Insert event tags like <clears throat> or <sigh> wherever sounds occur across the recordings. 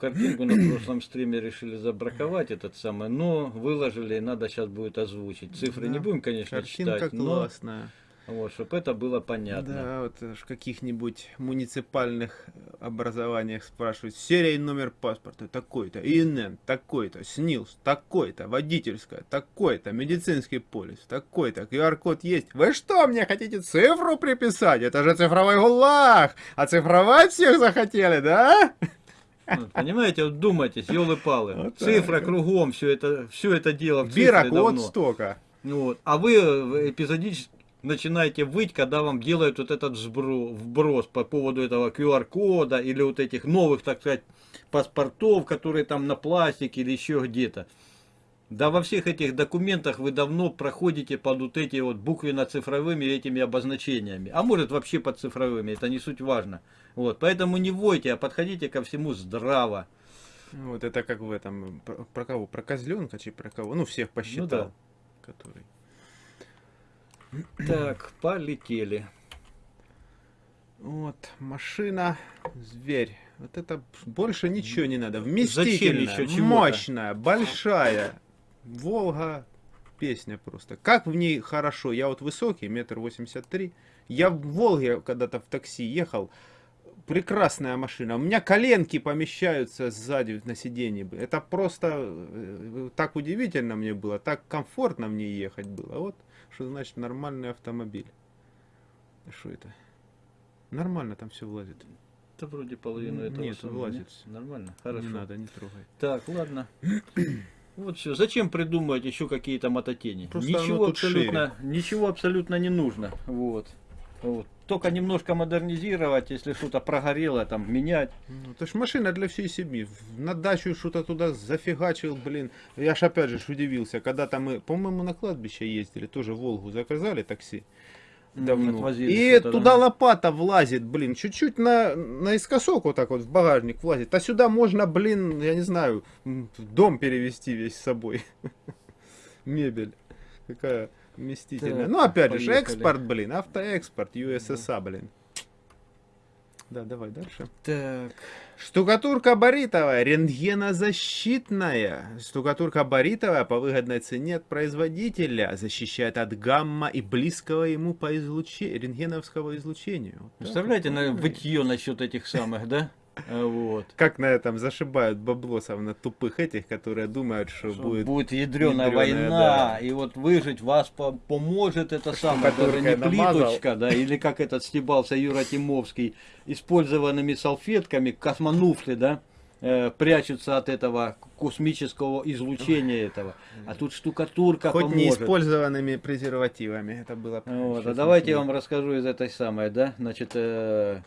картинку на прошлом стриме решили забраковать этот самый, но выложили, надо сейчас будет озвучить. Цифры да. не будем, конечно, Картинка читать, классная. но вот, чтобы это было понятно. Да, вот в каких-нибудь муниципальных образованиях спрашивают, серия и номер паспорта такой-то, ИНН такой-то, СНИЛС такой-то, водительская такой-то, медицинский полис такой-то, QR-код есть. Вы что, мне хотите цифру приписать? Это же цифровой гулаг! А цифровать всех захотели, да? Ну, понимаете, вот думайтесь, елы-палы. Вот Цифра кругом, все это, все это дело в Бирок вот столько. Вот. А вы эпизодически начинаете выть, когда вам делают вот этот вброс по поводу этого QR-кода или вот этих новых, так сказать, паспортов, которые там на пластике или еще где-то. Да во всех этих документах вы давно проходите под вот эти вот буквенно-цифровыми этими обозначениями. А может вообще под цифровыми, это не суть важно. Вот, поэтому не войте, а подходите ко всему здраво. Вот это как в этом, про, про кого? Про козленка, чи про кого? Ну, всех посчитал. Ну, да. Который... Так, полетели. Вот, машина, зверь. Вот это больше ничего не надо. Вместительная, мощная, большая. Волга, песня просто. Как в ней хорошо. Я вот высокий, метр восемьдесят три. Я в Волге когда-то в такси ехал. Прекрасная машина. У меня коленки помещаются сзади на сиденье. Это просто э, так удивительно мне было. Так комфортно мне ехать было. Вот что значит нормальный автомобиль. Что это? Нормально там все влазит. Это вроде половину этого. Нет, влазит. Нормально, хорошо. Не надо, не трогай. Так, ладно. Вот все. Зачем придумывать еще какие-то мототени? Просто ничего абсолютно, шире. ничего абсолютно не нужно. Вот. Вот. Только немножко модернизировать, если что-то прогорело, там менять. Ну, это ж машина для всей семьи. На дачу что-то туда зафигачил, блин. Я ж опять же удивился, когда-то мы, по-моему, на кладбище ездили, тоже Волгу заказали такси. Давно. И туда да. лопата влазит, блин, чуть-чуть на, наискосок вот так вот в багажник влазит. А сюда можно, блин, я не знаю, дом перевести весь с собой. <laughs> Мебель. Какая вместительная. Ну, опять поехали. же, экспорт, блин, автоэкспорт, USSA, блин. Да, давай дальше. Так. Штукатурка баритовая, рентгенозащитная. Штукатурка баритовая по выгодной цене от производителя защищает от гамма и близкого ему по излучению, рентгеновского излучения. Вот Представляете, на вытье насчет этих самых, да? А, вот. Как на этом зашибают баблосов на тупых этих, которые думают, что, что будет... Будет ядреная, война, да. и вот выжить вас по поможет это самое, даже не плиточка, да, или как этот стебался Юра Тимовский, использованными салфетками, космонуфли, да, э, прячутся от этого космического излучения этого. А тут штукатурка Хоть поможет. не использованными презервативами, это было... Вот, а давайте я вам расскажу из этой самой, да, значит... Э,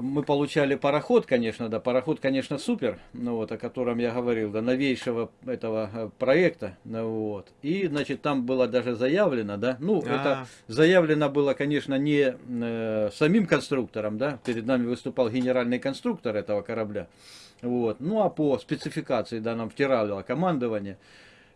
мы получали пароход, конечно, да, пароход, конечно, супер, ну вот, о котором я говорил, да, новейшего этого э, проекта, ну вот, и, значит, там было даже заявлено, да, ну, а. -а -а. это заявлено было, конечно, не э, самим конструктором, да, перед нами выступал генеральный конструктор этого корабля, вот, ну, а по спецификации, да, нам втирало командование, Э,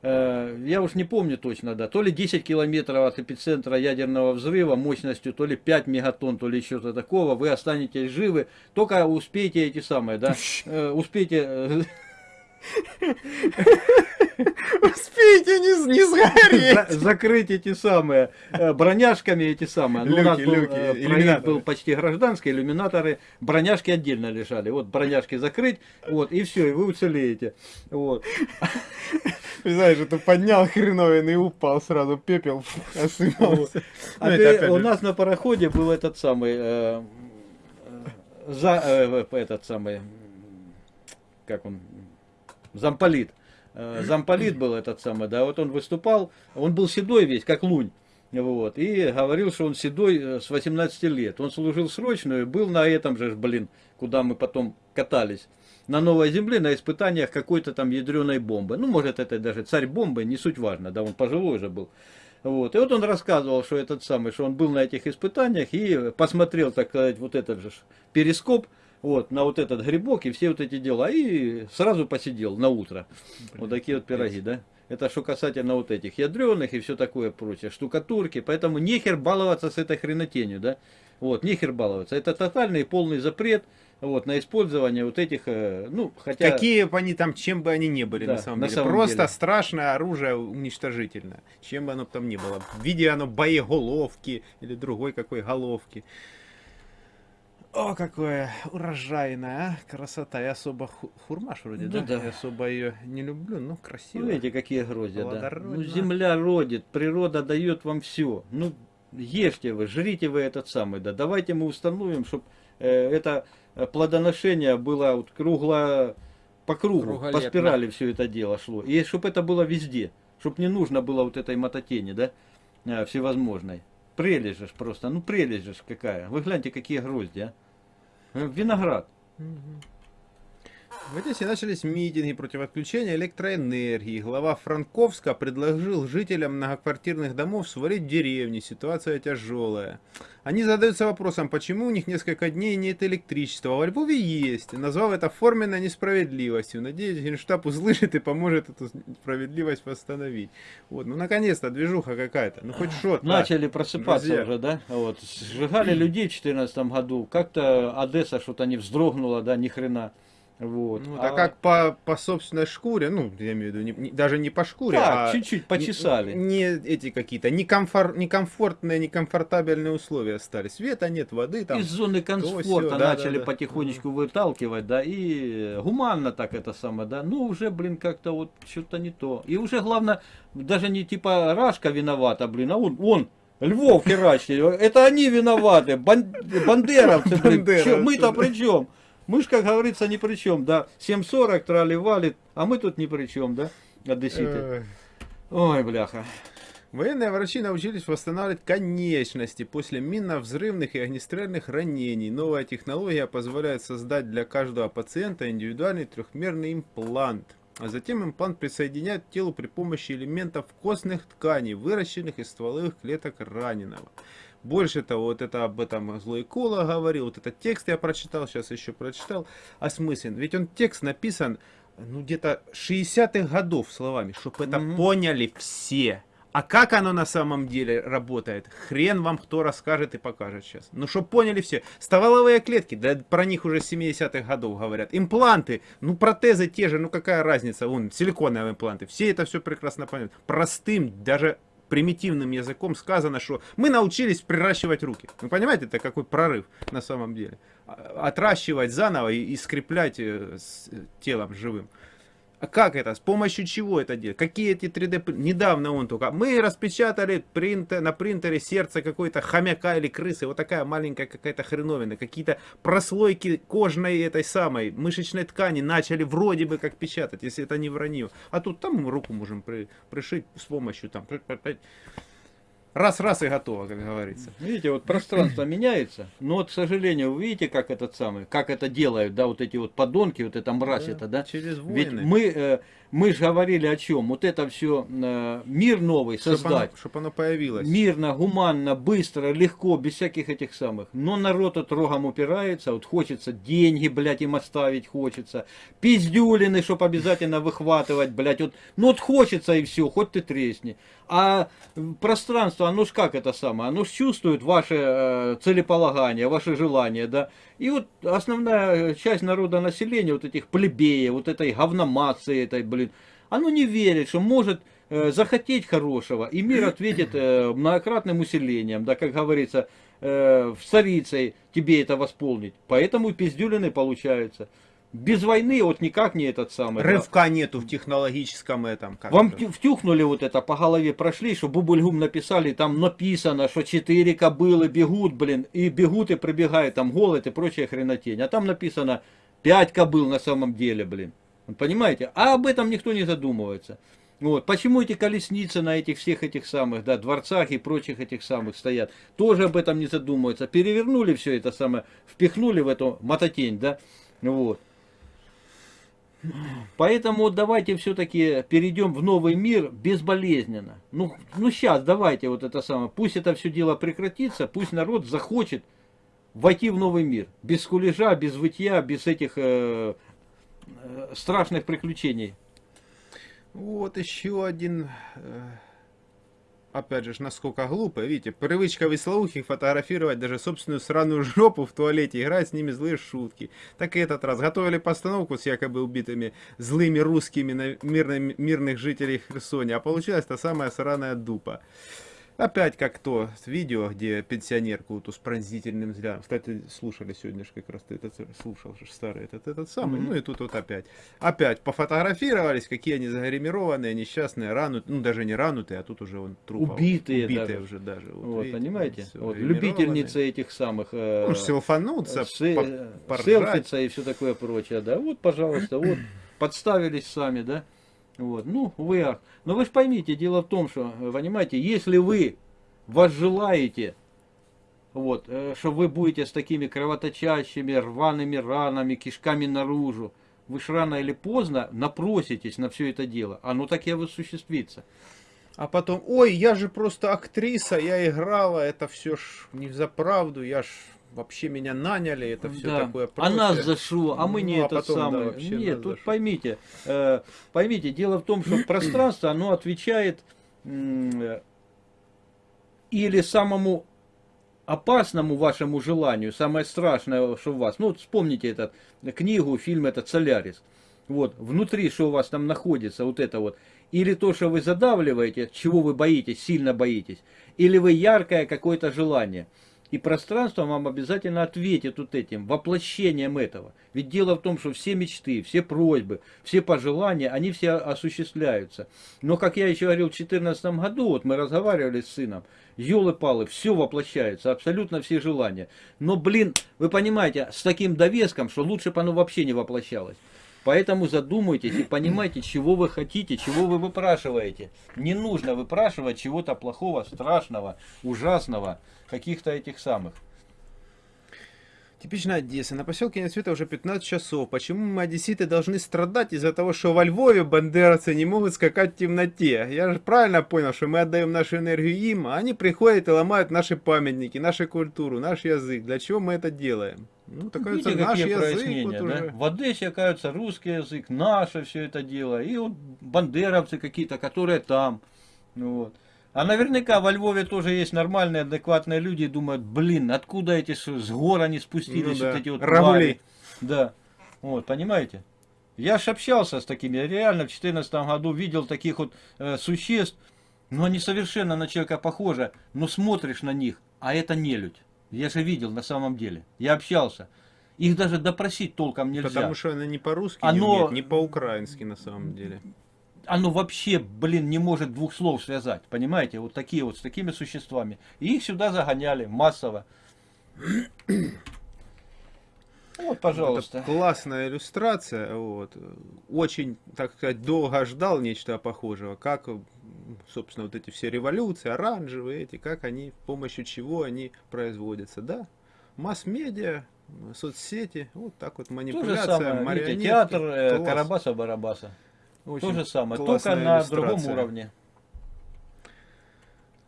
я уж не помню точно, да, то ли 10 километров от эпицентра ядерного взрыва мощностью, то ли 5 мегатонн, то ли что-то такого, вы останетесь живы, только успейте эти самые, да, э, успейте э, Успейте не, не сгореть. За, закрыть эти самые э, броняшками, эти самые. Ну, люки, у нас был, люки, э, проект был почти гражданский, иллюминаторы, броняшки отдельно лежали. Вот броняшки закрыть, вот, и все, и вы уцелеете. Вот. Знаешь, это поднял хреновин и упал сразу, пепел осыпался. А ну, у нас на пароходе был этот самый, э, э за, э, этот самый, как он, замполит. Э, замполит был этот самый, да, вот он выступал, он был седой весь, как лунь. Вот, и говорил, что он седой э, с 18 лет. Он служил срочную, был на этом же, блин, куда мы потом катались. На Новой Земле на испытаниях какой-то там ядреной бомбы. Ну, может, это даже царь бомбы, не суть важно, да, он пожилой же был. Вот. И вот он рассказывал, что этот самый, что он был на этих испытаниях и посмотрел, так сказать, вот этот же перископ, вот, на вот этот грибок и все вот эти дела. И сразу посидел на утро. Блин, вот такие вот пироги, да? Это что касательно вот этих ядреных и все такое прочее, штукатурки. Поэтому нехер баловаться с этой хренотенью, да? Вот, нехер баловаться. Это тотальный полный запрет. вот, на использование вот этих, э, ну, хотя... Какие бы они там, чем бы они ни были, Да, на самом на деле. самом Просто деле. страшное оружие уничтожительное. Чем бы оно там ни было. В виде оно боеголовки или другой какой головки. О, какое урожайное, а? Красота. Я особо ху- хурмаш вроде, Ну да? да. Я особо ее не люблю, но красиво. Ну, видите, какие гроздья, да. Ну, земля родит, природа дает вам все. Ну, ешьте вы, жрите вы этот самый, да. Давайте мы установим, чтобы это э, плодоношение было вот кругло, по кругу, по спирали все это дело шло. И чтобы это было везде. Чтобы не нужно было вот этой мототени, да, э, всевозможной. Прелесть же просто, ну прелесть же какая. Вы гляньте, какие гроздья. а. Э, Виноград. Мгм. В Одессе начались митинги против отключения электроэнергии. Глава Франковска предложил жителям многоквартирных домов сварить в деревне. Ситуация тяжелая. Они задаются вопросом, почему у них несколько дней нет электричества, во Львове есть. Назвав это форменной несправедливостью. Надеюсь, Генштаб услышит и поможет эту справедливость восстановить. Вот, ну наконец-то движуха какая-то. Ну хоть что-то. Начали просыпаться друзья. уже, да? Вот. Сжигали людей в 2014 году. Как-то Одесса что-то не вздрогнула, да, ни хрена. Вот. Ну, а как по, по собственной шкуре, ну, я имею в виду, не- не- даже не по шкуре, Так, а чуть-чуть почесали. Не, не эти какие-то некомфор, некомфортные, некомфортабельные условия стали. Света нет, воды там. Из зоны комфорта да, начали да, да. потихонечку выталкивать, да, и гуманно так это самое, да. Ну, уже, блин, как-то вот что-то не то. И уже, главное, даже не типа Рашка виновата, блин, а он, он Львов херачит. Это они виноваты, бан- бандеровцы, блин. Мы-то да. при чем? Мы ж, как говорится, ни при чем, да. 7.40 трали валит, а мы тут ни при чем, да, одесситы. Э, Ой, бляха. Военные врачи научились восстанавливать конечности после минно-взрывных и огнестрельных ранений. Новая технология позволяет создать для каждого пациента индивидуальный трехмерный имплант. А затем имплант присоединяют к телу при помощи элементов костных тканей, выращенных из стволовых клеток раненого. Больше того, вот это об этом злой Кола говорил, вот этот текст я прочитал, сейчас еще прочитал, осмыслен. Ведь он текст написан, ну, где-то 60-х годов словами, чтобы это Мгм. поняли все. А как оно на самом деле работает, хрен вам кто расскажет и покажет сейчас. Ну, чтобы поняли все. Стволовые клетки, да про них уже с 70-х годов говорят. Импланты, ну, протезы те же, ну, какая разница, вон, силиконовые импланты. Все это все прекрасно понимают. Простым, даже примитивным языком сказано, что мы научились приращивать руки. Вы понимаете, это какой прорыв на самом деле. А- Отращивать заново и, скреплять э, э, телом живым. А как это? С помощью чего это делать? Какие эти 3D... пр- Недавно он только... Мы распечатали принтер, на принтере сердце какой-то хомяка или крысы. Вот такая маленькая какая-то хреновина. Какие-то прослойки кожной этой самой мышечной ткани начали вроде бы как печатать, если это не вранье. А тут там руку можем при- пришить с помощью там... Раз-раз и готово, как говорится. Видите, вот пространство меняется, но вот, к сожалению, вы видите, как этот самый, как это делают, да, вот эти вот подонки, вот эта мразь это, да. Через Ведь войны. мы, э, мы же говорили о чем? Вот это все мир новый Чтоб оно, создать. чтоб оно появилось. Мирно, гуманно, быстро, легко, без всяких этих самых. Но народ от рогом упирается, вот хочется деньги, блядь, им оставить хочется. Пиздюлины, чтоб обязательно выхватывать, блядь. Вот, ну вот хочется и все, хоть ты тресни. А пространство, оно ж как это самое, оно ж чувствует ваше э, целеполагание, ваши желания, да. И вот основная часть народа населения, вот этих плебеев, вот этой говномации, этой, блин, оно не верит, что может э, захотеть хорошего, и мир ответит э, многократным усилением, да, как говорится, э, в царицей тебе это восполнить. Поэтому пиздюлины получаются. Без войны вот никак не этот самый. да. Рывка нету в технологическом этом. как Вам это? втю- втюхнули вот это, по голове прошли, что Бубульгум написали, там написано, что четыре кобылы бегут, блин, и бегут и пробегают там голод и прочая хренотень. А там написано пять кобыл на самом деле, блин. Понимаете? А об этом никто не задумывается. Вот. Почему эти колесницы на этих всех этих самых, да, дворцах и прочих этих самых стоят? Тоже об этом не задумываются. Перевернули все это самое, впихнули в эту мототень, да, вот. Поэтому давайте все-таки перейдем в новый мир безболезненно. Ну, ну сейчас давайте вот это самое, пусть это все дело прекратится, пусть народ захочет войти в новый мир. Без скулежа, без вытья, без этих э, э, страшных приключений. Вот еще один э, опять же, насколько глупо. Видите, привычка веслоухих фотографировать даже собственную сраную жопу в туалете, играть с ними злые шутки. Так и этот раз. Готовили постановку с якобы убитыми злыми русскими на мирных, мирных жителей Херсоне, а получилась та самая сраная дупа. Опять как то видео, где пенсионерку вот, с пронзительным взглядом. Кстати, слушали сегодня же как раз ты этот слушал же старый этот, этот самый. Mm-hmm. Ну и тут вот опять. Опять пофотографировались, какие они загримированные, несчастные, ранут, ну даже не ранутые, а тут уже он труп. Убитые, убитые даже. уже даже. Вот, вот видите, понимаете? Вот, любительницы этих самых. Э, ну, селфануться, се, по, селфиться и все такое прочее, да. Вот, пожалуйста, вот подставились сами, да. Вот. Ну, вы. Но вы же поймите, дело в том, что, понимаете, если вы возжелаете, вот, э, что вы будете с такими кровоточащими, рваными ранами, кишками наружу, вы ж рано или поздно напроситесь на все это дело. Оно так и осуществится. А потом, ой, я же просто актриса, я играла, это все ж не за правду, я ж вообще меня наняли, это все да. такое прочее. А нас за что? А мы ну, не а это самое. Да, Нет, тут поймите, э, поймите, дело в том, что <clears throat> пространство, оно отвечает э, или самому опасному вашему желанию, самое страшное, что у вас. Ну, вспомните этот книгу, фильм этот «Солярис». Вот, внутри, что у вас там находится, вот это вот. Или то, что вы задавливаете, чего вы боитесь, сильно боитесь. Или вы яркое какое-то желание. И пространство вам обязательно ответит вот этим, воплощением этого. Ведь дело в том, что все мечты, все просьбы, все пожелания, они все осуществляются. Но, как я еще говорил, в 2014 году, вот мы разговаривали с сыном, елы-палы, все воплощается, абсолютно все желания. Но, блин, вы понимаете, с таким довеском, что лучше бы оно вообще не воплощалось. Поэтому задумайтесь и понимайте, чего вы хотите, чего вы выпрашиваете. Не нужно выпрашивать чего-то плохого, страшного, ужасного, каких-то этих самых. Типичная Одесса. На поселке нет света уже 15 часов. Почему мы, одесситы, должны страдать из-за того, что во Львове бандеровцы не могут скакать в темноте? Я же правильно понял, что мы отдаем нашу энергию им, а они приходят и ломают наши памятники, нашу культуру, наш язык. Для чего мы это делаем? Ну, так Видите, наш язык вот да? уже... В Одессе, оказывается, русский язык, наше все это дело. И вот бандеровцы какие-то, которые там. Ну, вот. А наверняка во Львове тоже есть нормальные, адекватные люди и думают, блин, откуда эти с гор они спустились, ну, да. вот эти вот Рагули. Да. Вот, понимаете? Я ж общался с такими, я реально в 2014 году видел таких вот э, существ, но они совершенно на человека похожи, но смотришь на них, а это не людь. Я же видел на самом деле, я общался. Их даже допросить толком нельзя. Потому что она не по-русски Оно... не, не по-украински на самом деле оно вообще, блин, не может двух слов связать, понимаете, вот такие вот, с такими существами. И их сюда загоняли массово. Вот, пожалуйста. Это классная иллюстрация, вот. Очень, так сказать, долго ждал нечто похожего, как, собственно, вот эти все революции, оранжевые эти, как они, с помощью чего они производятся, да? Масс-медиа, соцсети, вот так вот манипуляция, То же самое, видите, театр э, Карабаса-Барабаса. То же самое, только на другом уровне.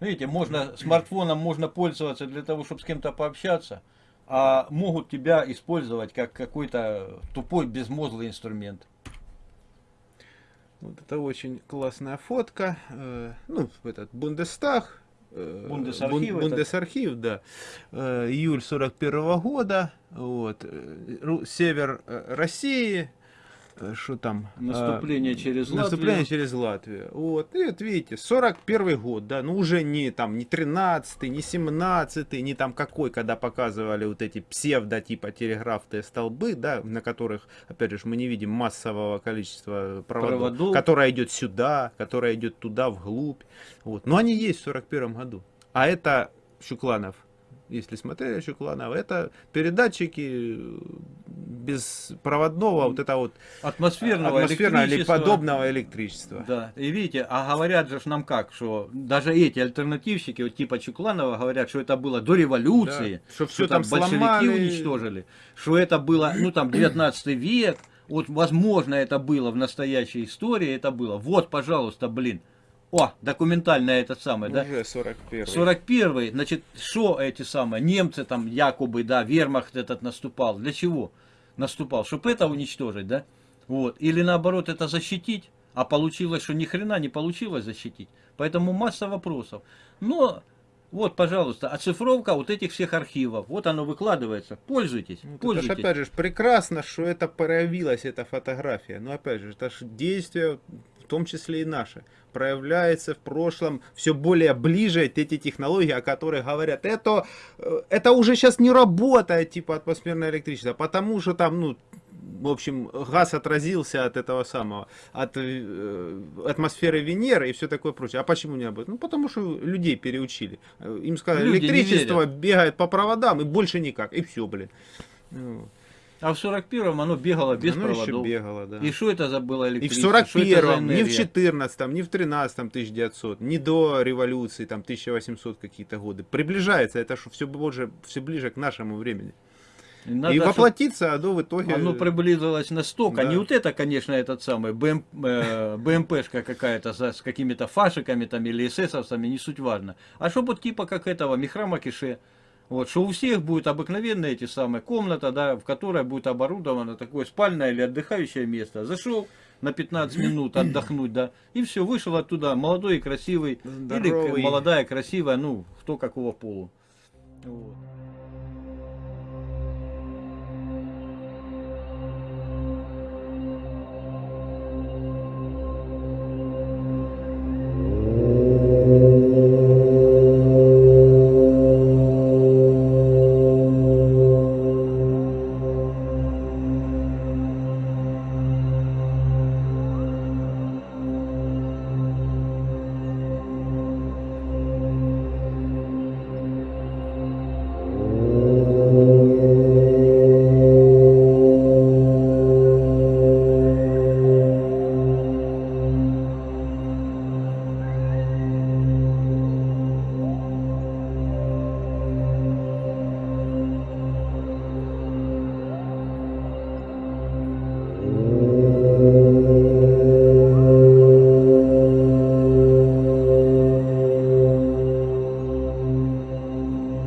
Видите, можно смартфоном можно пользоваться для того, чтобы с кем-то пообщаться, а могут тебя использовать как какой-то тупой безмозглый инструмент. Вот это очень классная фотка. Э, ну, этот Бундестаг. Э, Бундесархив. Бундесархив, да. Э, июль 41 -го года. Вот. Север России что там? Наступление а, через Латвию. Наступление через Латвию. Вот, и вот видите, 41 год, да, ну уже не там, не 13 не 17 не там какой, когда показывали вот эти псевдо типа телеграфные столбы, да, на которых, опять же, мы не видим массового количества проводов, проводов. которое идет сюда, которое идет туда, вглубь. Вот, но они есть в 41 году. А это Щукланов если смотрели еще кланов, это передатчики беспроводного вот это вот атмосферного, атмосферного или подобного электричества. Да, и видите, а говорят же нам как, что даже эти альтернативщики, вот типа Чукланова, говорят, что это было до революции, да, что, все там, там большевики сломали. уничтожили, что это было, ну там 19 век, вот возможно это было в настоящей истории, это было. Вот, пожалуйста, блин, о, документальная этот самый, да? Уже 41 41 значит, что эти самые, немцы там якобы, да, вермахт этот наступал. Для чего наступал? Чтобы это уничтожить, да? Вот. Или наоборот это защитить. А получилось, что ни хрена не получилось защитить. Поэтому масса вопросов. Но вот, пожалуйста, оцифровка вот этих всех архивов. Вот оно выкладывается. Пользуйтесь. Ну, это пользуйтесь. ж, опять же, прекрасно, что это проявилась, эта фотография. Но опять же, это же действие, том числе и наше, проявляется в прошлом все более ближе эти технологии, о которых говорят. Это, э, это уже сейчас не работает, типа атмосферное электричество, потому что там, ну, в общем, газ отразился от этого самого, от э, атмосферы Венеры и все такое прочее. А почему не об этом? Ну, потому что людей переучили. Э, Им сказали, Люди электричество бегает по проводам и больше никак. И все, блин. А в 41-м оно бегало без оно еще проводов. бегало, да. И что это за было И в электричество? Что это за 41-м, ни в энергия? 14-м, ни в 13-м 1900, ни до революции, там 1800 какие-то годы. Приближается это, что все ближе, все ближе к нашему времени. Надо, и воплотиться оно в итоге... Оно приблизилось настолько. Да. Не вот это, конечно, этот самый БМ, э, БМПшка какая-то с какими-то фашиками там или эсэсовцами, не суть важно. А чтобы вот типа как этого Михрама Кише. Вот, что у всех будет обыкновенная эти самые комната, да, в которой будет оборудовано такое спальное или отдыхающее место. Зашел на 15 <clears throat> минут отдохнуть, да, и все, вышел оттуда молодой и красивый, или Здоровый. молодая, красивая, ну, кто какого полу. Вот.